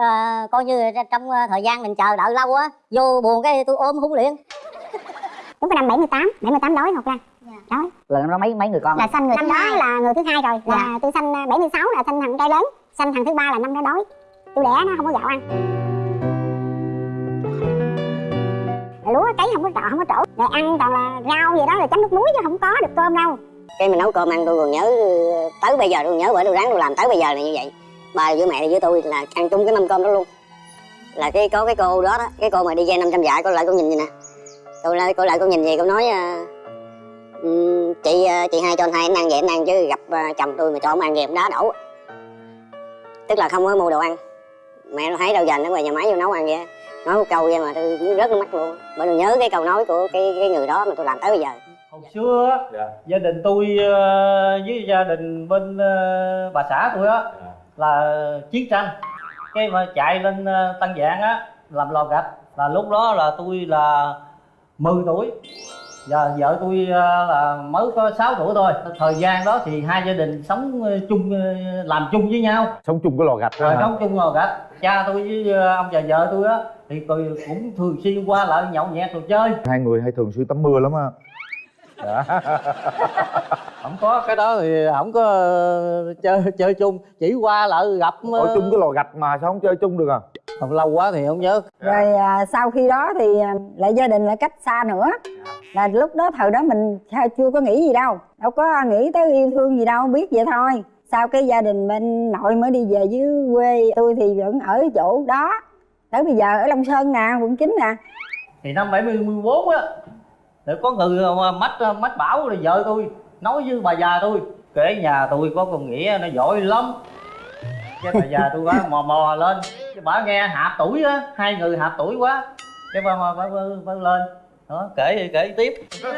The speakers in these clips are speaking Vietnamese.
ờ, coi như trong ờ, thời gian mình chờ đợi lâu á vô buồn cái tôi ôm hung liền. Đúng cái năm 78 78 đói Ngọc Lan đói lần. Đó mấy mấy người con? Là sanh người năm đó là người thứ hai rồi là Dạ. tôi sanh à, 76 là sanh thằng trai lớn sanh thằng thứ ba là năm đó đói. Tôi đẻ nó không có gạo ăn. Lúa cấy không có trọ không có trổ. Rồi ăn toàn là rau gì đó là chấm nước muối chứ không có được cơm đâu. Cái mình nấu cơm ăn tôi còn nhớ ờ, tới bây giờ tôi còn nhớ bữa tôi ráng tôi làm tới bây giờ là như vậy bà với mẹ với tôi là ăn chung cái mâm cơm đó luôn. Là cái có cái cô đó đó cái cô mà đi dây 500 dạ cô lại cô nhìn vậy nè. Cô lại cô lại cô nhìn gì cô nói "Ừm, chị ờ, chị hai cho anh hai anh ăn vậy anh ăn chứ gặp ờ, chồng tôi mà cho ông ăn gì ông đá đổ. Tức là không có mua đồ ăn. Mẹ nó thấy đâu dành nó ngoài nhà máy vô nấu ăn vậy. Nói một câu vậy mà tôi muốn rớt nước mắt luôn. Bởi tôi nhớ cái câu nói của cái cái người đó mà tôi làm tới bây giờ. Hồi xưa dạ. gia đình tôi với gia đình bên bà xã tôi á Dạ. Là chiến tranh. Cái mà chạy lên ờ, Tân Giang á làm lò gạch. Là lúc đó là tôi là 10 tuổi. Giờ vợ tôi ờ, là mới có 6 tuổi thôi. Thời gian đó thì hai gia đình sống ờ, chung làm chung với nhau. Sống chung cái lò gạch đó sống chung lò gạch. Cha tôi với ông và vợ tôi á thì tôi cũng thường xuyên qua lại nhậu nhẹt rồi chơi. Hai người hay thường xuyên tắm mưa lắm á dạ. không có cái đó thì không có ờ, chơi chơi chung. Chỉ qua lại gặp ờ, ở chung cái lò gạch mà sao không chơi chung được à? Không lâu quá thì không nhớ. Rồi à, sau khi đó thì à, lại gia đình lại cách xa nữa. Là lúc đó thời đó mình chưa có nghĩ gì đâu. Đâu có nghĩ tới yêu thương gì đâu biết vậy thôi. Sau cái gia đình bên nội mới đi về dưới quê tôi thì vẫn ở chỗ đó. Tới bây giờ ở long sơn nè quận 9 nè. Thì năm 74 á để có người mà mách mách bảo là vợ tôi nói với bà già tôi kể nhà tôi có con nghĩa nó giỏi lắm. Cái bà già tôi quá mò mò lên. Cái bà nghe hạp tuổi á hai người hạp tuổi quá. Cái bà bà, bà, bà, bà lên. Đó kể kể tiếp.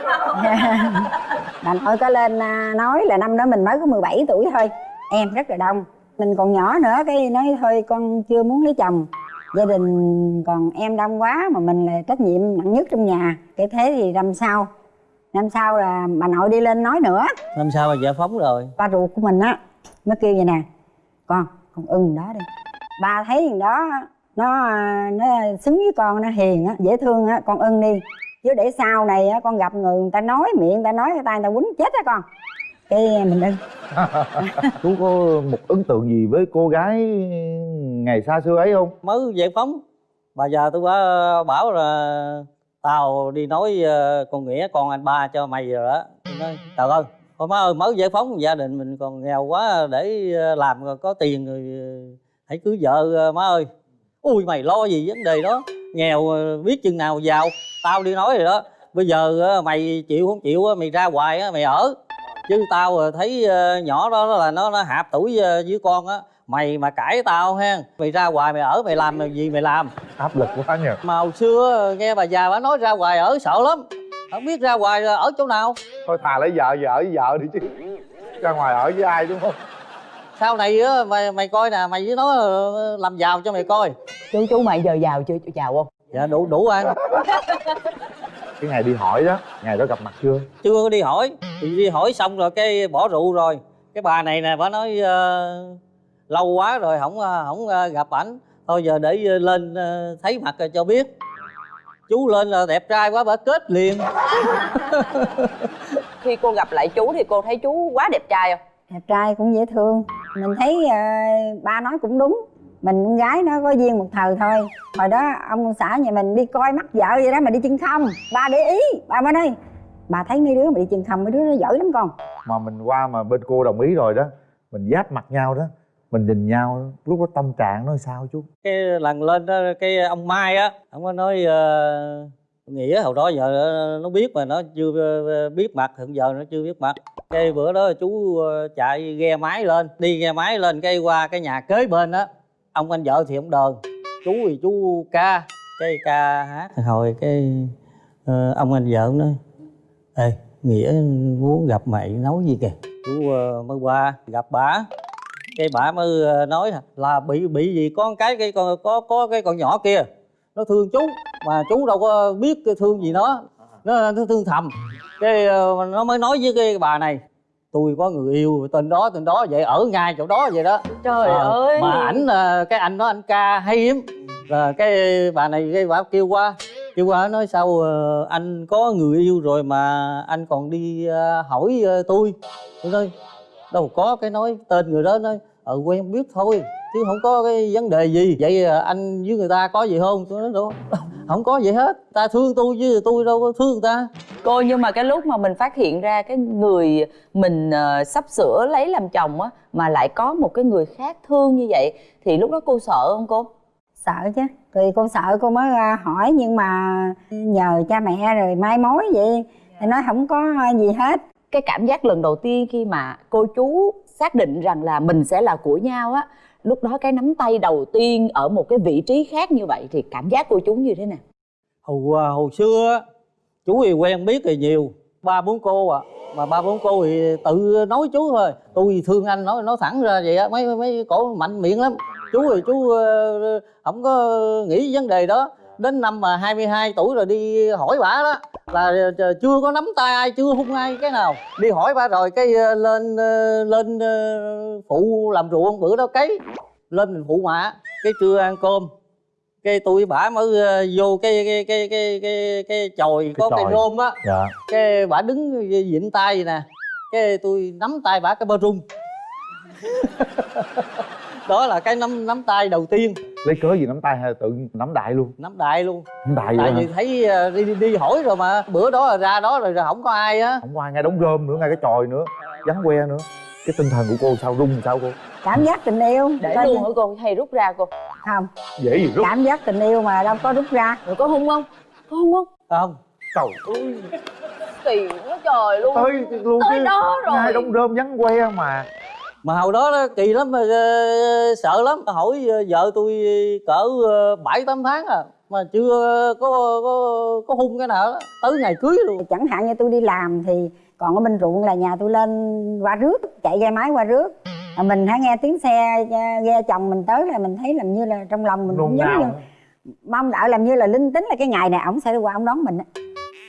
Bà nội có lên à, nói là năm đó mình mới có 17 tuổi thôi. Em rất là đông. Mình còn nhỏ nữa cái nói thôi con chưa muốn lấy chồng gia đình còn em đông quá mà mình là trách nhiệm nặng nhất trong nhà. Cái thế thì năm sau năm sau là bà nội đi lên nói nữa. Năm sau bà giải phóng rồi. Ba ruột của mình á mới kêu vậy nè con con ưng đó đi. Ba thấy thằng đó nó nó xứng với con nó hiền á dễ thương á con ưng đi. Chứ để sau này á con gặp người người ta nói miệng người ta nói người ta người ta quýnh chết á con cái mình ưng chú có một ấn tượng gì với cô gái ngày xa xưa ấy không? Mới giải phóng. Bà già tôi quá bảo là tao đi nói ờ, con nghĩa con anh ba cho mày rồi đó. Tôi nói trời ơi thôi má ơi mới giải phóng gia đình mình còn nghèo quá để ờ, làm rồi có tiền rồi ờ, hãy cưới vợ má ơi. Ui mày lo gì vấn đề đó? Nghèo biết chừng nào giàu. Tao đi nói rồi đó. Bây giờ mày chịu không chịu á, mày ra hoài á, mày ở chứ tao ờ, thấy ờ, nhỏ đó là nó nó hạp tuổi ờ, với con á. Mày mà cãi tao ha mày ra hoài mày ở mày làm gì mày làm? Áp lực quá nhỉ mà hồi xưa nghe bà già bà nói ra hoài ở sợ lắm. Không biết ra hoài ở chỗ nào. Thôi thà lấy vợ vợ với vợ đi chứ. Ra ngoài ở với ai đúng không? Sau này á mày mày coi nè mày với nó ờ, làm giàu cho mày coi. Chú chú mày giờ giàu chưa? Giàu không? Dạ đủ đủ ăn cái ngày đi hỏi đó ngày đó gặp mặt chưa? Chưa có đi hỏi. Thì đi hỏi xong rồi cái bỏ rượu rồi. Cái bà này nè bà nói ờ, lâu quá rồi không ờ, không ờ, gặp ảnh. Thôi giờ để lên thấy mặt rồi cho biết. Chú lên là đẹp trai quá bà kết liền. Khi cô gặp lại chú thì cô thấy chú quá đẹp trai không? Đẹp trai cũng dễ thương. Mình thấy ờ, ba nói cũng đúng mình con gái nó có duyên một thời thôi. Hồi đó ông xã nhà mình đi coi mắt vợ vậy đó mà đi chân không. Ba để ý. Ba mới nói bà thấy mấy đứa mà đi chân không mấy đứa nó giỏi lắm con. Mà mình qua mà bên cô đồng ý rồi đó mình giáp mặt nhau đó mình nhìn nhau lúc đó tâm trạng nó sao chú cái lần lên đó cái ông mai á ông có nói ờ, nghĩa hồi đó giờ nó biết mà nó chưa ờ, biết mặt hiện giờ nó chưa biết mặt. Cái bữa đó chú ờ, chạy ghe máy lên đi ghe máy lên cái qua cái nhà kế bên á ông anh vợ thì ông đờn. Chú thì chú ca cái ca hát hồi cái ờ, ông anh vợ ông nói ê nghĩa muốn gặp mày nói gì kìa? Chú ờ, mới qua gặp bả cái bả mới ờ, nói là bị bị gì có cái cái con có có cái con nhỏ kia nó thương chú mà chú đâu có biết cái thương gì nó nó, nó thương thầm. Cái ờ, nó mới nói với cái bà này tôi có người yêu tên đó tên đó vậy ở ngay chỗ đó vậy đó. Trời Ờ, ơi. mà ảnh ờ, cái anh đó anh ca hay hiếm là cái bà này cái bà kêu qua kêu qua nói sao ờ, anh có người yêu rồi mà anh còn đi ờ, hỏi ờ, tôi. Tôi nói đâu có cái nói tên người đó nói ờ quen biết thôi chứ không có cái vấn đề gì. Vậy anh với người ta có gì không? Tôi nói đâu không có gì hết. Ta thương tôi chứ tôi đâu có thương ta. Cô nhưng mà cái lúc mà mình phát hiện ra cái người mình ờ, sắp sửa lấy làm chồng á mà lại có một cái người khác thương như vậy thì lúc đó cô sợ không cô? Sợ chứ. Thì cô sợ cô mới à, hỏi nhưng mà nhờ cha mẹ rồi mai mối vậy. Thì nói không có gì hết. Cái cảm giác lần đầu tiên khi mà cô chú xác định rằng là mình sẽ là của nhau á lúc đó cái nắm tay đầu tiên ở một cái vị trí khác như vậy thì cảm giác của chú như thế nào? Hồi à, hồi xưa chú thì quen biết thì nhiều. Ba, bốn cô à mà ba, bốn cô thì tự nói chú thôi. Tôi thương anh, nói nói thẳng ra vậy á, mấy mấy cổ mạnh miệng lắm. Chú thì chú ờ, không có nghĩ vấn đề đó. Đến năm mà 22 tuổi rồi đi hỏi bả đó là ờ, chưa có nắm tay ai chưa hung ai cái nào? Đi hỏi bà rồi cái ờ, lên ờ, lên phụ làm ruộng bữa đó cấy. Lên mình phụ mạ cái trưa ăn cơm. Cái tôi bả mới vô cái cái cái cái cái cái chòi có cây chòi. rôm á. Dạ. Cái bả đứng vịn tay vậy nè. Cái tôi nắm tay bả cái bơ rung đó là cái nắm nắm tay đầu tiên. Lấy cớ gì nắm tay hay là tự nắm đại luôn? Nắm đại luôn. Nắm đại tại vì thấy ờ, đi, đi đi hỏi rồi mà bữa đó là ra đó rồi, rồi không có ai á. Không có ai ngay đóng rơm nữa ngay cái chòi nữa vắng que nữa. Cái tinh thần của cô sao rung sao cô? Cảm giác tình yêu. Để Tên- luôn hả cô? Hay rút ra cô? Không. Dễ gì rút? Cảm giác tình yêu mà đâu có rút ra. Rồi có hung không? Có hung không? Không. Trời ơi kỳ quá trời luôn. Tới luôn tới đó rồi. ngay đóng rơm vắng que mà mà hồi đó, đó kỳ lắm mà ờ, sợ lắm. Hỏi ờ, vợ tôi cỡ ờ, bảy tám tháng à mà chưa có có có hung cái nào đó. Tới ngày cưới luôn. Chẳng hạn như tôi đi làm thì còn ở bên ruộng là nhà tôi lên qua rước chạy ghe máy qua rước. Mà mình hãy nghe tiếng xe ghe chồng mình tới là mình thấy làm như là trong lòng mình cũng giống như mong đợi làm như là linh tính là cái ngày này ổng sẽ qua ổng đón mình á.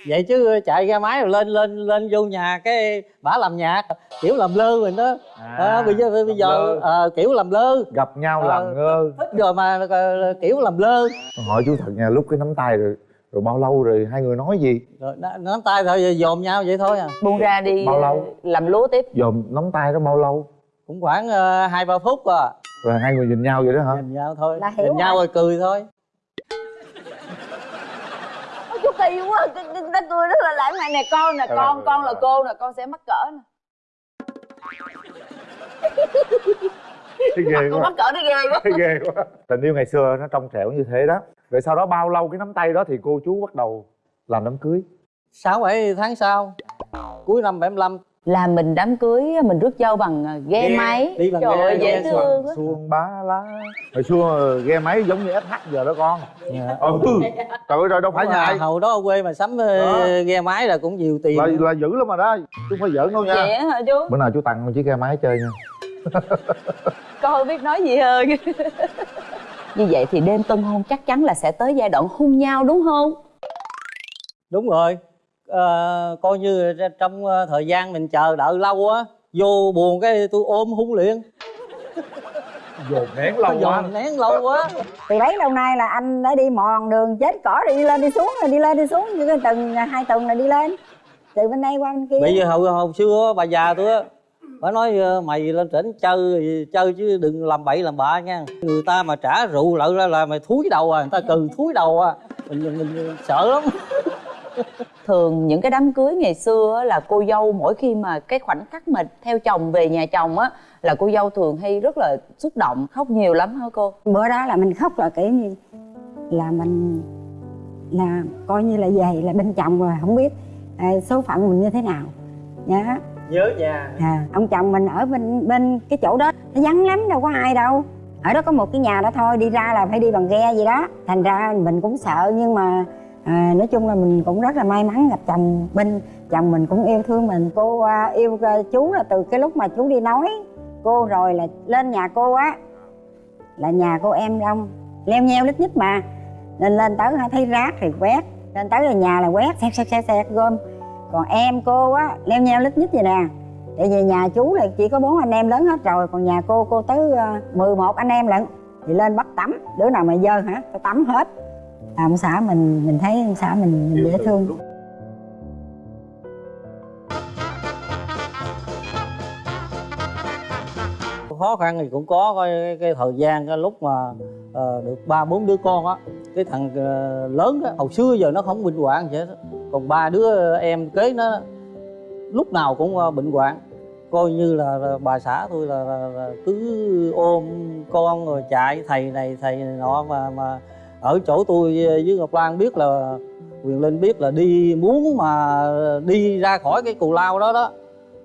Vậy chứ chạy ra máy rồi lên lên lên vô nhà cái bả làm nhạc kiểu làm lơ mình đó. À, bây giờ bây giờ ờ, kiểu làm lơ. Gặp nhau Ờ. làm ngơ. thích rồi mà ờ, kiểu làm lơ. Hỏi chú thật nha lúc cái nắm tay rồi rồi bao lâu rồi hai người nói gì? Rồi nắm tay thôi dòm nhau vậy thôi à. Buông ra đi Bao lâu? làm lúa tiếp. Dòm nắm tay đó bao lâu? Cũng khoảng hai ba phút à. Rồi hai người nhìn nhau vậy đó hả? Nhìn nhau thôi. Nhìn nhau rồi. cười thôi. Ôi, chú kỳ quá ta cười rất là lãng mạn. Nè con nè con con là cô nè con sẽ mắc cỡ nè. Thấy ghê con quá. mắc cỡ nó ghê quá. Thấy ghê quá. Tình yêu ngày xưa nó trong trẻo như thế đó. Rồi sau đó bao lâu cái nắm tay đó thì cô chú bắt đầu làm đám cưới? Sáu bảy tháng sau cuối năm 75 là mình đám cưới mình rước dâu bằng à, ghe Ghe, máy. đi bằng trời ghe, ơi dễ ghe. thương xuông ba lá. Hồi xưa ghe máy giống như SH giờ đó con. Dạ. ừ. Trời ơi rồi đâu phải nhà hầu đó ở quê mà sắm ờ, Đó. ghe máy là cũng nhiều tiền. Là, là dữ lắm mà đó. Chứ không phải giỡn đâu nha. Vậy hả chú? Bữa nào chú tặng một chiếc ghe máy chơi nha. Con không biết nói gì hơn. Như vậy thì đêm tân hôn chắc chắn là sẽ tới giai đoạn hôn nhau đúng không? Đúng rồi Ờ, coi như trong ờ, thời gian mình chờ đợi lâu á vô buồn cái tôi ôm hung liền. Dồn nén lâu quá. Dồn nén lâu quá. Từ bấy lâu nay là anh đã đi mòn đường chết cỏ rồi đi lên đi xuống rồi đi lên đi xuống như cái tuần hai tuần là đi lên. Từ bên đây qua bên kia. Bây giờ hồi hồi xưa bà già tôi á bà nói ờ, mày lên trển chơi chơi chứ đừng làm bậy làm bạ nha. Người ta mà trả rượu lại ra là mày thúi đầu à người ta cừ thúi đầu à. Mình, mình, mình sợ lắm thường những cái đám cưới ngày xưa á, là cô dâu mỗi khi mà cái khoảnh khắc mà theo chồng về nhà chồng á là cô dâu thường hay rất là xúc động khóc nhiều lắm hả cô? Bữa đó là mình khóc là kiểu như là mình là coi như là về là bên chồng rồi không biết à, số phận mình như thế nào. Nhá nhớ nhà. À, ông chồng mình ở bên bên cái chỗ đó nó vắng lắm đâu có ai đâu. Ở đó có một cái nhà đó thôi đi ra là phải đi bằng ghe gì đó. Thành ra mình cũng sợ nhưng mà à, nói chung là mình cũng rất là may mắn gặp chồng bên chồng mình cũng yêu thương mình. Cô à, yêu à, chú là từ cái lúc mà chú đi nói cô rồi là lên nhà cô á là nhà cô em đông leo nheo lít nhít mà. Nên lên tới ha, thấy rác thì quét lên tới là nhà là quét xếp xếp xếp xếp gom. Còn em cô á leo nheo lít nhít vậy nè. Tại vì nhà chú là chỉ có bốn anh em lớn hết rồi còn nhà cô cô tới à, uh, 11 anh em lận. Thì lên bắt tắm đứa nào mà dơ hả tao tắm hết à, ông xã mình mình thấy ông xã mình, mình dễ thương khó khăn thì cũng có cái, cái, cái thời gian cái lúc mà uh, được ba bốn đứa con á cái thằng uh, lớn đó, hồi xưa giờ nó không bệnh hoạn vậy đó. còn ba đứa em kế nó lúc nào cũng uh, bệnh hoạn coi như là, là bà xã tôi là, là, là cứ ôm con rồi chạy thầy này thầy này nọ mà mà ở chỗ tôi ờ, với Ngọc Lan biết là Quyền Linh biết là đi muốn mà đi ra khỏi cái cù lao đó đó,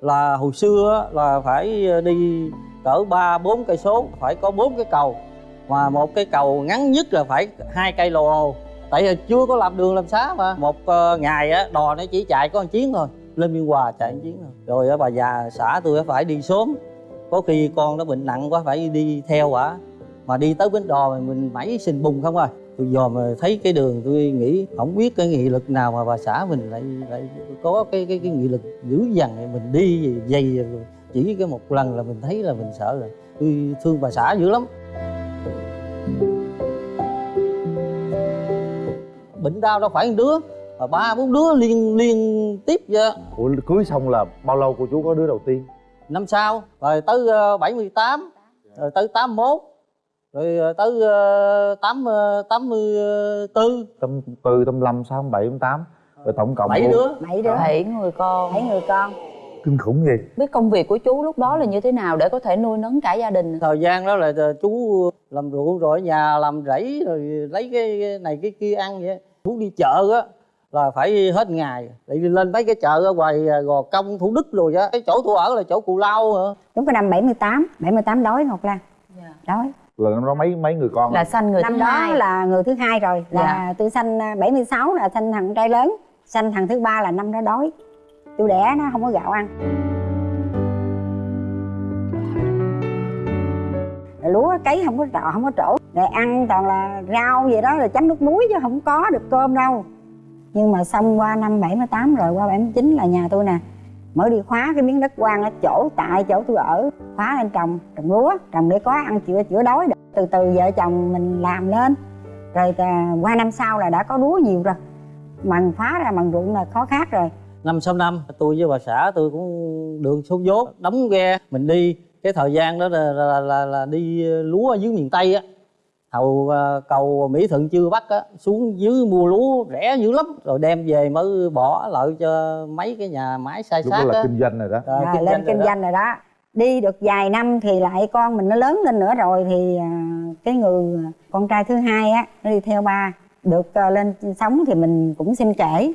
là hồi xưa là phải ờ, đi cỡ ba, bốn cây số, phải có bốn cái cầu. Mà một cái cầu ngắn nhất là phải hai cây lồ. Tại vì chưa có làm đường làm xá mà. Một ờ, ngày á, đò nó chỉ chạy có một chuyến thôi. Lên biên hòa chạy một chuyến thôi. Rồi bà già xã tôi phải đi sớm. Có khi con nó bệnh nặng quá, phải đi theo quả mà đi tới bến đò mình mẩy sình bùng không rồi tôi dòm thấy cái đường tôi nghĩ không biết cái nghị lực nào mà bà xã mình lại lại có cái cái cái nghị lực dữ dằn này mình đi dày chỉ cái một lần là mình thấy là mình sợ rồi tôi thương bà xã dữ lắm. Bệnh đau đâu phải một đứa mà ba bốn đứa liên liên tiếp vậy. Ủa cưới xong là bao lâu cô chú có đứa đầu tiên? Năm sau rồi tới ờ, 78 rồi tới 81 rồi ờ, tới ờ, 8 ờ, 84 tâm tư tâm lâm sáu bảy tám rồi tổng cộng bảy đứa. Bảy đứa. Bảy người con. Bảy người con. Kinh khủng gì biết công việc của chú lúc đó là như thế nào để có thể nuôi nấng cả gia đình? Thời gian đó là chú làm ruộng rồi ở nhà làm rẫy rồi lấy cái này cái kia ăn vậy. Chú đi chợ á là phải hết ngày. Vì lên mấy cái chợ ở ngoài gò công thủ đức rồi á. Cái chỗ tôi ở là chỗ cù lao hả? Đúng cái năm 78 78 đói Ngọc Lan. Đói là năm đó mấy mấy người con là sanh người năm thứ đó hai là người thứ hai rồi là Dạ. tôi sanh à, 76 là sanh thằng trai lớn sanh thằng thứ ba là năm đó đói. Tôi đẻ nó không có gạo ăn. Rồi lúa cấy không có trọ không có trổ. Rồi ăn toàn là rau vậy đó rồi chấm nước muối chứ không có được cơm đâu. Nhưng mà xong qua năm 78 rồi qua 79 là nhà tôi nè mới đi khóa cái miếng đất quan ở chỗ tại chỗ tôi ở khóa lên trồng trồng lúa trồng để có ăn chữa chữa đói được. Từ từ vợ chồng mình làm lên. Rồi qua năm sau là đã có lúa nhiều rồi. Mần phá ra mần ruộng là khó khác rồi. Năm sau năm tôi với bà xã tôi cũng đường số vốn đóng ghe. Mình đi cái thời gian đó là, là, là, là đi lúa ở dưới miền tây á hầu à, cầu mỹ thuận chưa bắt á xuống dưới mua lúa rẻ dữ lắm rồi đem về mới bỏ lại cho mấy cái nhà máy sai đó sát là kinh doanh rồi đó. Ờ, à, kinh lên doanh kinh rồi đó. doanh rồi đó. Đi được vài năm thì lại con mình nó lớn lên nữa rồi thì à, cái người con trai thứ hai á nó đi theo ba. Được lên sống thì mình cũng xin kể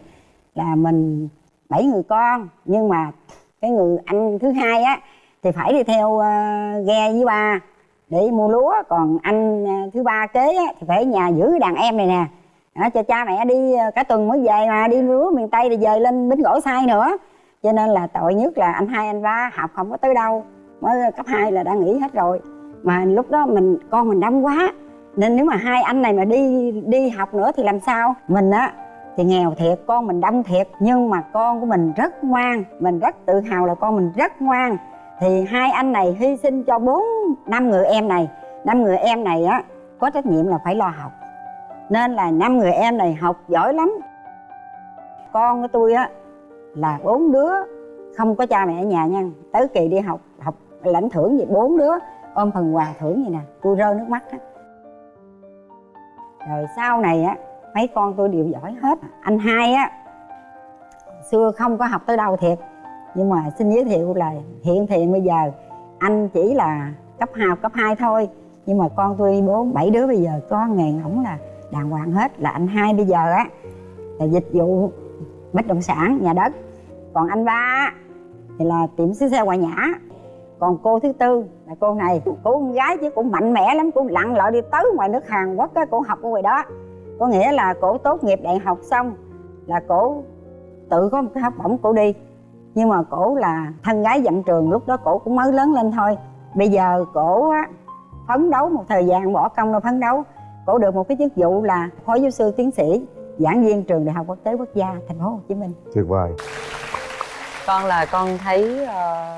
là mình bảy người con. Nhưng mà cái người anh thứ hai á thì phải đi theo à, ghe với ba để mua lúa còn anh à, thứ ba kế á, thì phải ở nhà giữ đàn em này nè. Đó, cho cha mẹ đi à, cả tuần mới về mà đi lúa miền tây thì về lên bến gỗ sai nữa. Cho nên là tội nhất là anh hai anh ba học không có tới đâu. Mới cấp 2 là đã nghỉ hết rồi. Mà lúc đó mình con mình đông quá. Nên nếu mà hai anh này mà đi đi học nữa thì làm sao? Mình á thì nghèo thiệt con mình đông thiệt. Nhưng mà con của mình rất ngoan. Mình rất tự hào là con mình rất ngoan thì hai anh này hy sinh cho bốn, năm người em này. Năm người em này á, có trách nhiệm là phải lo học. Nên là năm người em này học giỏi lắm. Con của tôi á, là bốn đứa, không có cha mẹ ở nhà nha. Tới kỳ đi học học lãnh thưởng gì, bốn đứa ôm phần quà thưởng gì nè, tôi rơi nước mắt á. Rồi sau này á, mấy con tôi đều giỏi hết. Anh hai á, xưa không có học tới đâu thiệt nhưng mà xin giới thiệu là hiện thì bây giờ, anh chỉ là cấp học cấp 2 thôi. Nhưng mà con tôi bốn bảy đứa bây giờ có nghề ổng là đàng hoàng hết, là anh hai bây giờ á, là dịch vụ bất động sản, nhà đất. Còn anh ba thì là tiệm xứ xe ngoại nhã. Còn cô thứ tư là cô này, cô con gái chứ cũng mạnh mẽ lắm, cũng lặn lội đi tới ngoài nước hàn quốc á, cô học ở ngoài đó. Có nghĩa là cổ tốt nghiệp đại học xong là cổ tự có một cái học bổng, cổ đi nhưng mà cổ là thân gái dặn trường lúc đó cổ cũng mới lớn lên thôi. Bây giờ cổ á, phấn đấu một thời gian bỏ công ra phấn đấu. Cổ được một cái chức vụ là phó giáo sư tiến sĩ giảng viên trường đại học quốc tế quốc gia thành phố hồ chí minh. Tuyệt vời. Con là con thấy ờ,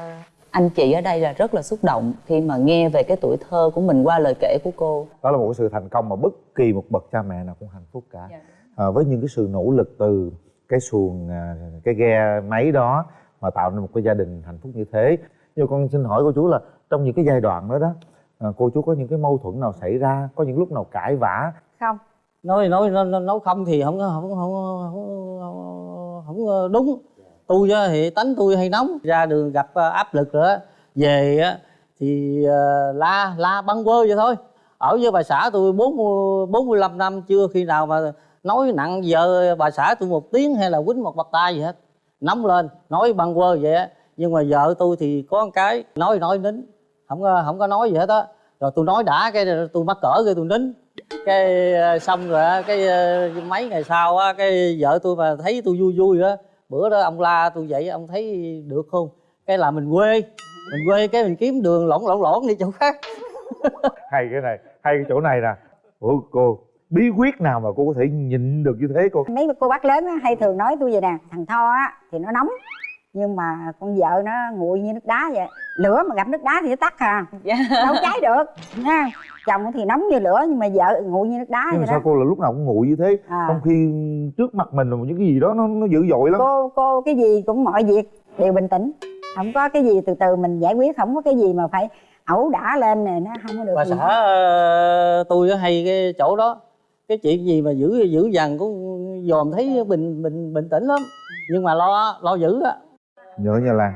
anh chị ở đây là rất là xúc động khi mà nghe về cái tuổi thơ của mình qua lời kể của cô. Đó là một cái sự thành công mà bất kỳ một bậc cha mẹ nào cũng hạnh phúc cả. Dạ. à, với những cái sự nỗ lực từ cái xuồng à, cái ghe máy đó mà tạo nên một cái gia đình hạnh phúc như thế. Nhưng con xin hỏi cô chú là trong những cái giai đoạn đó đó à, cô chú có những cái mâu thuẫn nào xảy ra có những lúc nào cãi vã? Không. Nói nói nói, nói không thì không không không không, không, không đúng. Tôi thì tánh tôi hay nóng. Ra đường gặp à, áp lực rồi về thì à, la la băng quơ vậy thôi. Ở với bà xã tôi bốn bốn mươi lăm năm chưa khi nào mà nói nặng vợ bà xã tôi một tiếng hay là quýnh một bạc tay gì hết nóng lên, nói băng quơ vậy á. Nhưng mà vợ tôi thì có một cái, nói nói, nín. Không có không có nói gì hết á. Rồi tôi nói đã cái tôi mắc cỡ cái tôi nín. Cái ờ, xong rồi á, cái ờ, mấy ngày sau á, cái vợ tôi mà thấy tôi vui vui á, bữa đó ông la tôi vậy, ông thấy được không? Cái là mình quê mình quê cái mình kiếm đường lỏng lỏng lỏng đi chỗ khác. Hay cái này, hay cái chỗ này nè. Ủa cô bí quyết nào mà cô có thể nhịn được như thế cô? Mấy cô bác lớn á, hay thường nói tôi vậy nè thằng tho á thì nó nóng nhưng mà con vợ nó nguội như nước đá vậy. Lửa mà gặp nước đá thì nó tắt à. Dạ. đâu cháy được nha chồng thì nóng như lửa nhưng mà vợ nguội như nước đá nhưng vậy sao đó. cô là lúc nào cũng nguội như thế? À. trong khi trước mặt mình là những cái gì đó nó nó dữ dội lắm. Cô cô cái gì cũng mọi việc đều bình tĩnh. Không có cái gì từ từ mình giải quyết không có cái gì mà phải ẩu đả lên này nó không có được bà gì xã hết. ờ, tôi á hay cái chỗ đó cái chuyện gì mà giữ giữ dằn cũng dòm thấy bình bình bình tĩnh lắm. Nhưng mà lo lo giữ á. Nhớ nha lan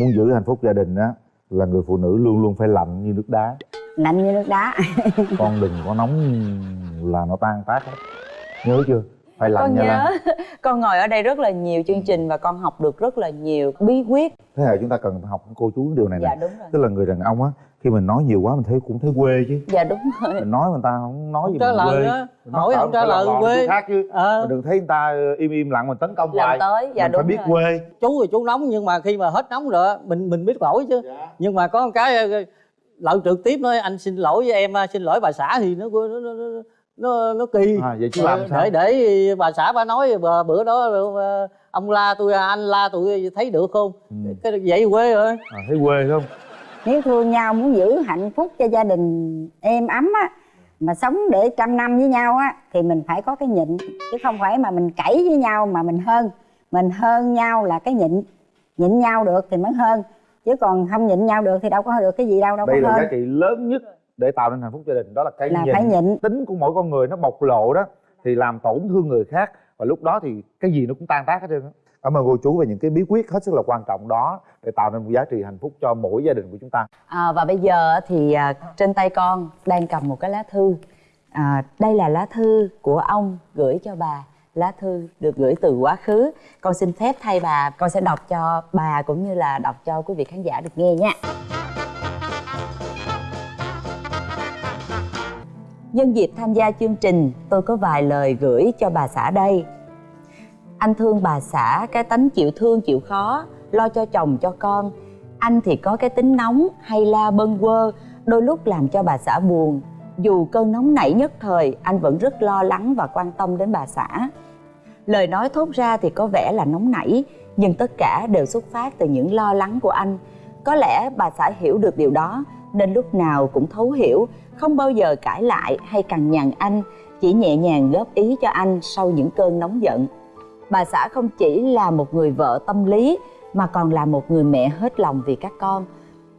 muốn giữ hạnh phúc gia đình á là người phụ nữ luôn luôn phải lạnh như nước đá. Lạnh như nước đá. Con đừng có nóng là nó tan tác hết. Nhớ chưa? Phải lạnh con nha lan. Nhớ con ngồi ở đây rất là nhiều chương trình và con học được rất là nhiều bí quyết. Thế hệ chúng ta cần học cô chú điều này dạ nè đúng rồi. Tức là người đàn ông á khi mình nói nhiều quá mình thấy cũng thấy quê chứ. Dạ đúng rồi. Mình nói người ta không nói không gì trả mình lời quê. á hỏi không trả lời quê. khác chứ. Ờ. Mình đừng thấy người ta im im lặng mình tấn công làm hoài. tới dạ mình đúng phải biết rồi. quê. Chú thì chú nóng nhưng mà khi mà hết nóng rồi mình mình biết lỗi chứ. Nhưng mà có một cái ờ, lợn trực tiếp nói anh xin lỗi với em xin lỗi bà xã thì nó nó nó, nó, nó, nó kỳ. À vậy chứ làm sao? để để bà xã bà nói bà, bữa đó ờ, ông la tôi anh la tôi thấy được không? Ừ. cái vậy quê rồi. À, thấy quê không nếu thương nhau muốn giữ hạnh phúc cho gia đình êm ấm á mà sống để trăm năm với nhau á thì mình phải có cái nhịn. Chứ không phải mà mình cãi với nhau mà mình hơn. Mình hơn nhau là cái nhịn. Nhịn nhau được thì mới hơn. Chứ còn không nhịn nhau được thì đâu có được cái gì đâu đâu đây có là hơn. giá trị lớn nhất để tạo nên hạnh phúc gia đình. Đó là cái là nhịn. phải nhịn. Tính của mỗi con người nó bộc lộ đó thì làm tổn thương người khác. Và lúc đó thì cái gì nó cũng tan tác hết trơn á cảm ơn cô chú về những cái bí quyết hết sức là quan trọng đó để tạo nên một giá trị hạnh phúc cho mỗi gia đình của chúng ta À, và bây giờ thì à, trên tay con đang cầm một cái lá thư. À, đây là lá thư của ông gửi cho bà. Lá thư được gửi từ quá khứ. Con xin phép thay bà, con sẽ đọc cho bà cũng như là đọc cho quý vị khán giả được nghe nha. Nhân dịp tham gia chương trình, tôi có vài lời gửi cho bà xã đây. Anh thương bà xã cái tánh chịu thương chịu khó, lo cho chồng cho con. Anh thì có cái tính nóng hay la bâng quơ, đôi lúc làm cho bà xã buồn. Dù cơn nóng nảy nhất thời, anh vẫn rất lo lắng và quan tâm đến bà xã. Lời nói thốt ra thì có vẻ là nóng nảy, nhưng tất cả đều xuất phát từ những lo lắng của anh. Có lẽ bà xã hiểu được điều đó, nên lúc nào cũng thấu hiểu, không bao giờ cãi lại hay cằn nhằn anh, chỉ nhẹ nhàng góp ý cho anh sau những cơn nóng giận. Bà xã không chỉ là một người vợ tâm lý mà còn là một người mẹ hết lòng vì các con.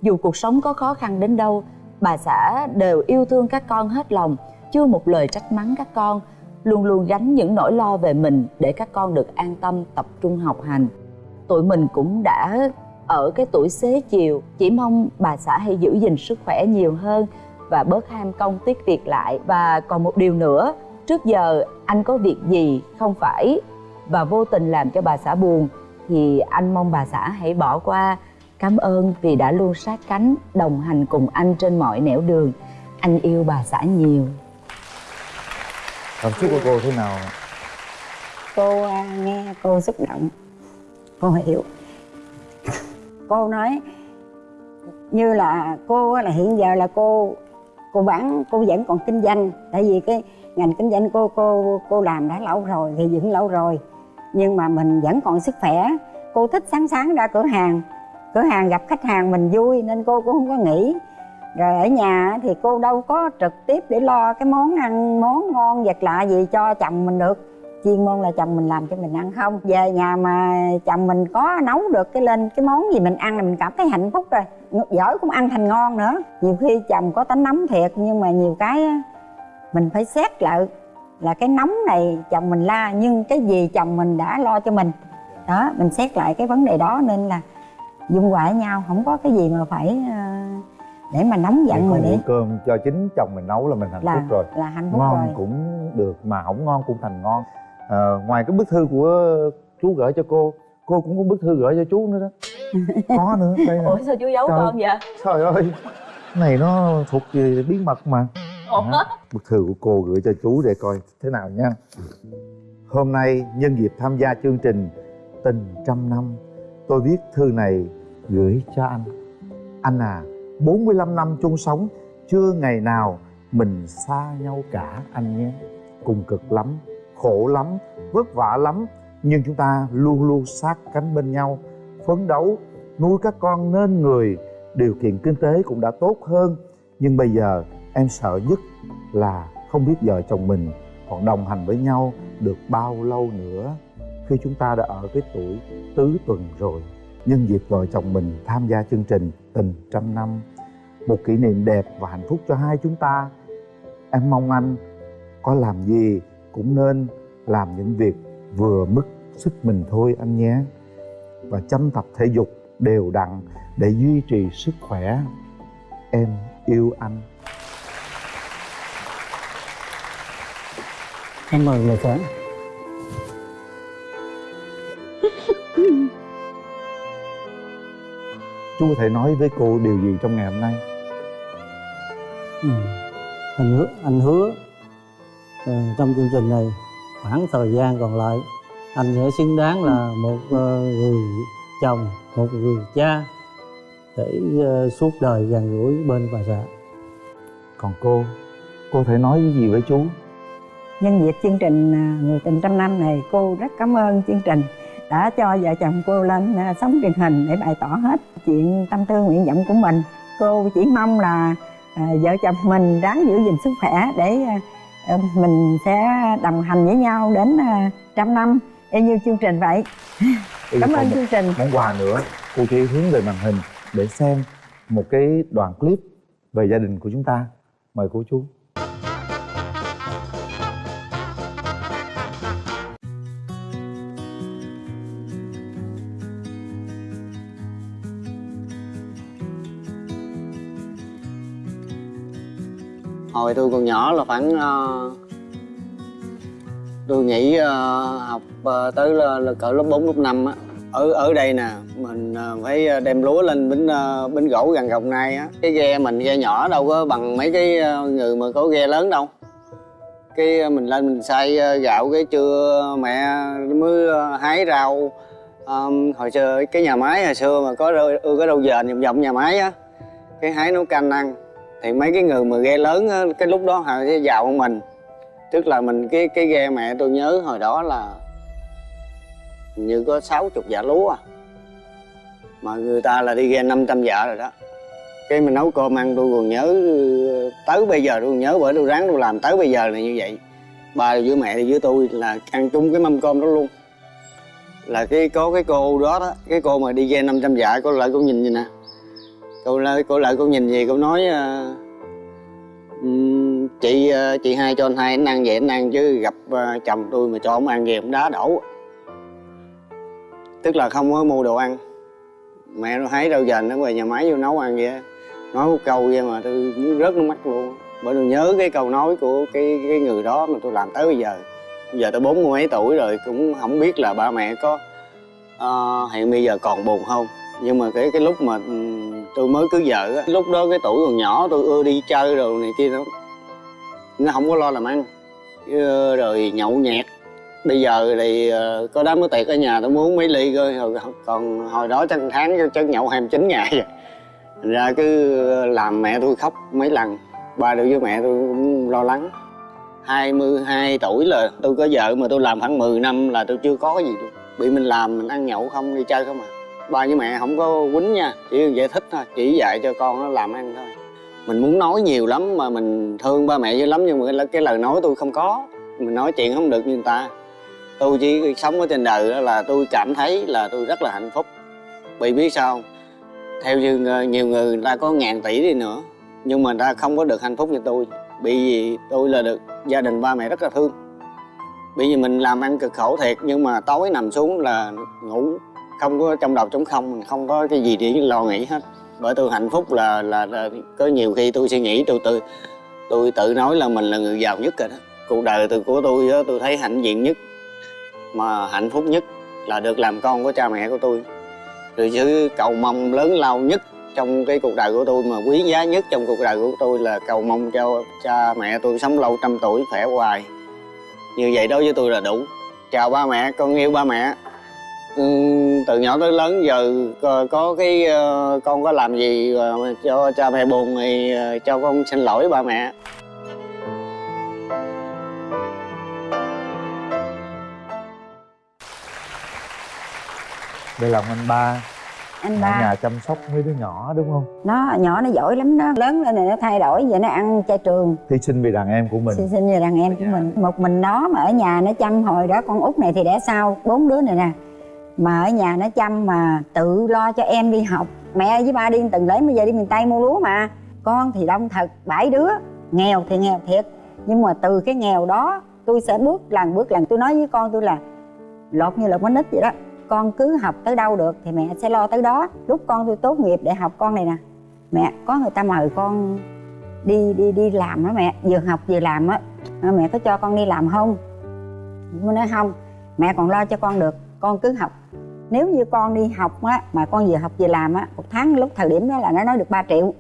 Dù cuộc sống có khó khăn đến đâu, bà xã đều yêu thương các con hết lòng, chưa một lời trách mắng các con, luôn luôn gánh những nỗi lo về mình để các con được an tâm tập trung học hành. Tụi mình cũng đã ở cái tuổi xế chiều, chỉ mong bà xã hãy giữ gìn sức khỏe nhiều hơn và bớt ham công tiếc việc lại. Và còn một điều nữa, trước giờ anh có việc gì không phải và vô tình làm cho bà xã buồn. Thì anh mong bà xã hãy bỏ qua. Cảm ơn vì đã luôn sát cánh đồng hành cùng anh trên mọi nẻo đường. Anh yêu bà xã nhiều. Cảm xúc của cô thế nào? Cô à, nghe cô xúc động. Cô hiểu. Cô nói như là cô là hiện giờ là cô cô bán cô vẫn còn kinh doanh. Tại vì cái ngành kinh doanh cô cô cô làm đã lâu rồi thì dựng lâu rồi nhưng mà mình vẫn còn sức khỏe. Cô thích sáng sáng ra cửa hàng. Cửa hàng gặp khách hàng mình vui nên cô cũng không có nghỉ. rồi ở nhà thì cô đâu có trực tiếp để lo cái món ăn, món ngon, vật lạ gì cho chồng mình được. Chuyên môn là chồng mình làm cho mình ăn không. Về nhà mà chồng mình có nấu được cái lên cái món gì mình ăn là mình cảm thấy hạnh phúc rồi. Giỏi cũng ăn thành ngon nữa. Nhiều khi chồng có tánh nóng thiệt nhưng mà nhiều cái mình phải xét lại là cái nóng này chồng mình la nhưng cái gì chồng mình đã lo cho mình? Đó mình xét lại cái vấn đề đó nên là dung hòa với nhau không có cái gì mà phải ờ, để mà nóng giận mà để bữa cơm cho chính chồng mình nấu là mình hạnh là phúc rồi. là hạnh phúc ngon rồi. cũng được mà không ngon cũng thành ngon. Ờ, ngoài cái bức thư của chú gửi cho cô cô cũng có bức thư gửi cho chú nữa đó. Có nữa đây nè. Ủa sao chú giấu Trời. con vậy? trời ơi này nó thuộc về bí mật mà ủa? Bức thư của cô gửi cho chú để coi thế nào nha. Hôm nay nhân dịp tham gia chương trình tình trăm năm, tôi viết thư này gửi cho anh. Anh à 45 năm chung sống, chưa ngày nào mình xa nhau cả anh nhé. Cùng cực lắm, khổ lắm, vất vả lắm, nhưng chúng ta luôn luôn sát cánh bên nhau, phấn đấu, nuôi các con nên người. Điều kiện kinh tế cũng đã tốt hơn, nhưng bây giờ em sợ nhất là không biết vợ chồng mình còn đồng hành với nhau được bao lâu nữa. Khi chúng ta đã ở cái tuổi tứ tuần rồi, nhân dịp vợ chồng mình tham gia chương trình tình trăm năm, một kỷ niệm đẹp và hạnh phúc cho hai chúng ta, em mong anh có làm gì cũng nên làm những việc vừa mức sức mình thôi anh nhé. Và chăm tập thể dục đều đặn để duy trì sức khỏe. Em yêu anh. Em mời người sáng chú có thể nói với cô điều gì trong ngày hôm nay? Ừ. anh hứa anh hứa ờ, trong chương trình này khoảng thời gian còn lại anh sẽ xứng đáng là một ờ, người chồng một người cha để ờ, suốt đời gần gũi bên bà xã. Còn cô cô thể nói cái gì với chú nhân dịp chương trình à, người tình trăm năm này cô rất cảm ơn chương trình đã cho vợ chồng cô lên à, sóng truyền hình để bày tỏ hết chuyện tâm tư nguyện vọng của mình. Cô chỉ mong là à, vợ chồng mình ráng giữ gìn sức khỏe để mình sẽ đồng hành với nhau đến trăm năm. Y như chương trình vậy. Ừ, cảm ơn chương trình. món quà nữa. Cô chỉ hướng về màn hình để xem một cái đoạn clip về gia đình của chúng ta. Mời cô chú hồi tôi còn nhỏ là khoảng uh, tôi nghĩ uh, ờ, học uh, tới là, là cỡ lớp 4, lớp 5 á. Ở ở đây nè mình uh, phải đem lúa lên bến uh, bến gỗ gần gồng này á. Cái ghe mình ghe nhỏ đâu có bằng mấy cái uh, người mà có ghe lớn đâu. Cái mình lên mình xay gạo cái trưa mẹ mới hái rau. Um, hồi xưa cái nhà máy hồi xưa mà có ưa cái rau dền vòng vòng nhà máy á cái hái nấu canh ăn thì mấy cái người mà ghe lớn á, cái lúc đó họ sẽ vào mình. Tức là mình cái cái ghe mẹ tôi nhớ hồi đó là như có 60 dạ lúa à. Mà người ta là đi ghe 500 dạ rồi đó. Cái mình nấu cơm ăn tôi còn nhớ tới bây giờ tôi còn nhớ bởi tôi ráng tôi làm tới bây giờ là như vậy. Ba với mẹ với tôi là ăn chung cái mâm cơm đó luôn. Là cái có cái cô đó đó cái cô mà đi ghe 500 dạ cô lại cô nhìn như nè cô lại cô lại cô nhìn gì cô nói uh, chị uh, chị hai cho anh hai anh ăn vậy anh ăn chứ gặp uh, chồng tôi mà cho ông ăn gì ông đá đổ. Tức là không có mua đồ ăn. Mẹ nó thấy rau dền nó về nhà máy vô nấu ăn vậy nói một câu vậy mà tôi muốn rớt nước mắt luôn. Bởi tôi nhớ cái câu nói của cái cái người đó mà tôi làm tới bây giờ. Bây giờ tôi bốn mươi mấy tuổi rồi cũng không biết là ba mẹ có uh, hiện bây giờ còn buồn không. Nhưng mà cái cái lúc mà ừ, tôi mới cưới vợ á. Lúc đó cái tuổi còn nhỏ, tôi ưa đi chơi rồi này kia nó nó không có lo làm ăn. Ờ, rồi nhậu nhẹt. Bây giờ thì ờ, có đám mới tiệc ở nhà, tôi muốn mấy ly rồi còn hồi đó chắc tháng chắc nhậu 29 ngày. Rồi Thành ra cứ ờ, làm mẹ tôi khóc mấy lần. Ba đứa với mẹ tôi cũng lo lắng. 22 tuổi là tôi có vợ mà tôi làm khoảng 10 năm là tôi chưa có cái gì luôn. Bị mình làm, mình ăn nhậu không, đi chơi không à ba với mẹ không có quýnh nha chỉ giải thích thôi chỉ dạy cho con nó làm ăn thôi. Mình muốn nói nhiều lắm mà mình thương ba mẹ dữ lắm nhưng mà cái, lời nói tôi không có. Mình nói chuyện không được như người ta. Tôi chỉ sống ở trên đời đó là tôi cảm thấy là tôi rất là hạnh phúc. Vì biết sao không? theo như nhiều người người ta có ngàn tỷ đi nữa nhưng mà người ta không có được hạnh phúc như tôi. Bị vì tôi là được gia đình ba mẹ rất là thương. Bởi vì mình làm ăn cực khổ thiệt nhưng mà tối nằm xuống là ngủ không có trong đầu trống không mình không có cái gì để lo nghĩ hết. Bởi tôi hạnh phúc là là, là có nhiều khi tôi suy nghĩ tôi tự tôi tự nói là mình là người giàu nhất rồi đó. Cuộc đời từ của tôi đó, tôi thấy hạnh diện nhất mà hạnh phúc nhất là được làm con của cha mẹ của tôi. Rồi chứ cầu mong lớn lao nhất trong cái cuộc đời của tôi mà quý giá nhất trong cuộc đời của tôi là cầu mong cho cha mẹ tôi sống lâu trăm tuổi khỏe hoài. Như vậy đối với tôi là đủ. Chào ba mẹ con yêu ba mẹ. Ừm, từ nhỏ tới lớn giờ có, có cái ờ, con có làm gì cho cha mẹ buồn thì ờ, cho con xin lỗi ba mẹ. Đây là anh ba. Anh ở ba. nhà chăm sóc mấy đứa nhỏ đúng không? Nó nhỏ nó giỏi lắm đó. Lớn lên này nó thay đổi giờ nó ăn chay trường. Hy sinh vì đàn em của mình. Sinh sinh về đàn em của mình. Một mình nó mà ở nhà nó chăm hồi đó con út này thì đẻ sau bốn đứa này nè mà ở nhà nó chăm mà tự lo cho em đi học. Mẹ với ba đi từng lấy bây giờ đi miền tây mua lúa mà. Con thì đông thật, bảy đứa. Nghèo thì nghèo thiệt. Nhưng mà từ cái nghèo đó, tôi sẽ bước lần bước lần. Tôi nói với con tôi là, lột như lột bánh nít vậy đó. Con cứ học tới đâu được thì mẹ sẽ lo tới đó. Lúc con tôi tốt nghiệp để học con này nè. Mẹ, có người ta mời con đi đi đi làm đó mẹ. Vừa học vừa làm á. Ờ, mẹ có cho con đi làm không? Tôi nói không. Mẹ còn lo cho con được. Con cứ học nếu như con đi học á, mà con vừa học vừa làm á, một tháng lúc thời điểm đó là nó nói được 3 triệu.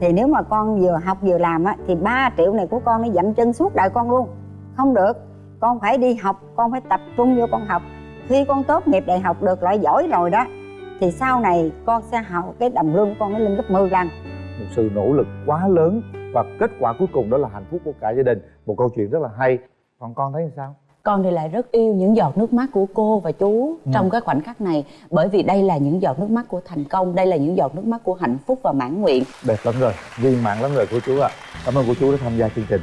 Thì nếu mà con vừa học vừa làm á, thì 3 triệu này của con nó dậm chân suốt đời con luôn. Không được. Con phải đi học, con phải tập trung vô con học. Khi con tốt nghiệp đại học được loại giỏi rồi đó, thì sau này con sẽ học cái đồng lương của con nó lên gấp 10 lần. Một sự nỗ lực quá lớn và kết quả cuối cùng đó là hạnh phúc của cả gia đình. Một câu chuyện rất là hay. Còn con thấy sao? Con thì lại rất yêu những giọt nước mắt của cô và chú Ừ. trong cái khoảnh khắc này. Bởi vì đây là những giọt nước mắt của thành công đây là những giọt nước mắt của hạnh phúc và mãn nguyện. Đẹp lắm rồi viên mãn lắm rồi cô chú ạ. Cảm ơn cô chú đã tham gia chương trình